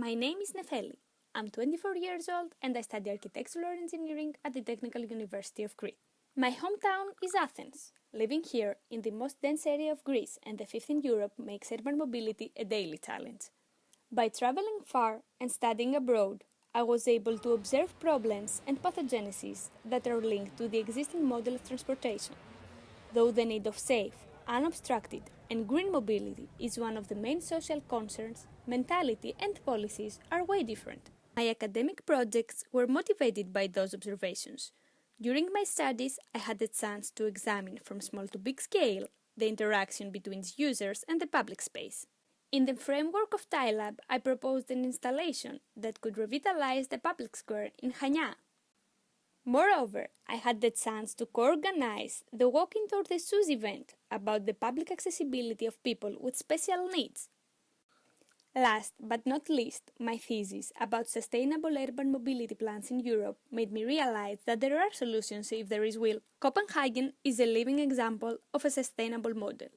My name is Nefeli. I'm 24 years old and I study architectural engineering at the Technical University of Crete. My hometown is Athens. Living here, in the most dense area of Greece and the fifth in Europe, makes urban mobility a daily challenge. By traveling far and studying abroad, I was able to observe problems and pathogenesis that are linked to the existing model of transportation. Though the need of safe, unobstructed, and green mobility is one of the main social concerns, mentality and policies are way different. My academic projects were motivated by those observations. During my studies, I had the chance to examine from small to big scale the interaction between users and the public space. In the framework of TILAB, I proposed an installation that could revitalize the public square in Chania. Moreover, I had the chance to co-organize the Walking Toward the SUS event about the public accessibility of people with special needs. Last but not least, my thesis about sustainable urban mobility plans in Europe made me realize that there are solutions if there is will. Copenhagen is a living example of a sustainable model.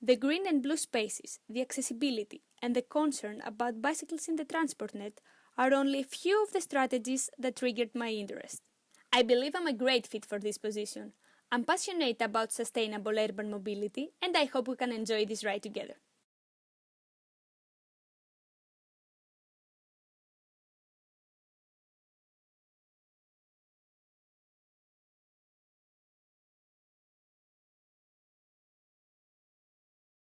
The green and blue spaces, the accessibility, and the concern about bicycles in the transport net are only a few of the strategies that triggered my interest. I believe I'm a great fit for this position. I'm passionate about sustainable urban mobility and I hope we can enjoy this ride together.